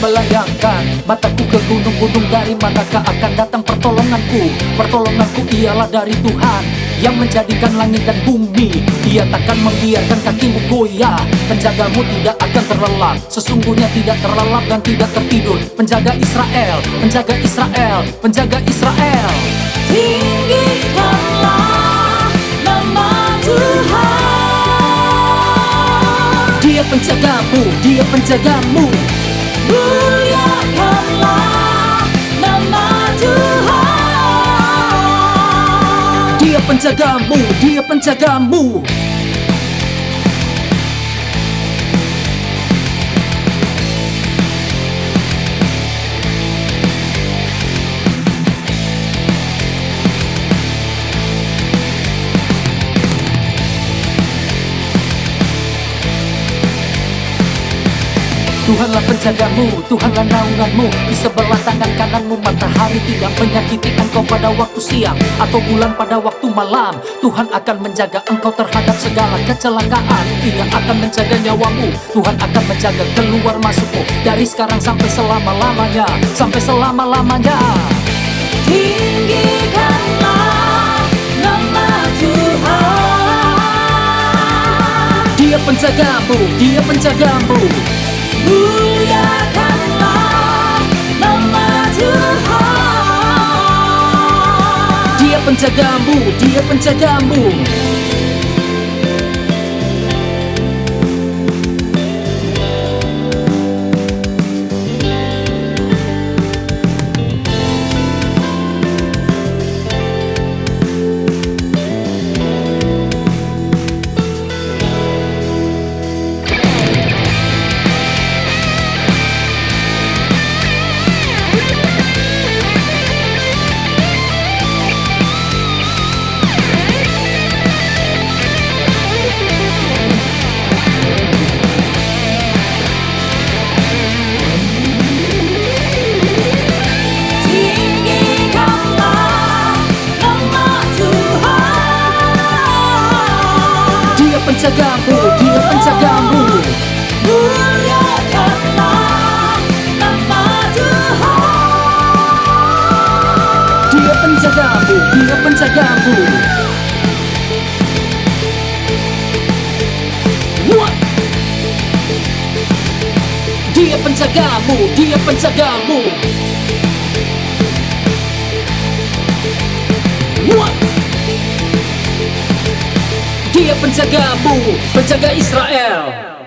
melayangkan. Mataku ke gunung-gunung dari manakah akan datang pertolonganku? Pertolonganku ialah dari Tuhan Yang menjadikan langit dan bumi. Dia takkan membiarkan kakimu goyah. Penjagamu tidak akan terlelap. Sesungguhnya tidak terlelap dan tidak tertidur. Penjaga Israel, penjaga Israel, penjaga Israel. Tinggikanlah nama Tuhan. Dia penjagamu, dia penjagamu penjagamu, dia penjagamu Tuhanlah penjagamu, Tuhanlah naunganmu. Di sebelah tangan kananmu Matahari tidak menyakiti engkau pada waktu siang Atau bulan pada waktu malam. Tuhan akan menjaga engkau terhadap segala kecelakaan. Ia akan menjaga nyawamu. Tuhan akan menjaga keluar masukmu Dari sekarang sampai selama-lamanya. Sampai selama-lamanya. Tinggikanlah nama Tuhan. Dia penjagamu, dia penjagamu Dia penjagamu, dia penjagamu Dia penjagamu, dia Muliakanlah nama Tuhan Dia penjagamu, dia? Dia penjagamu, dia penjagamu Dia penjagamu, penjaga Israel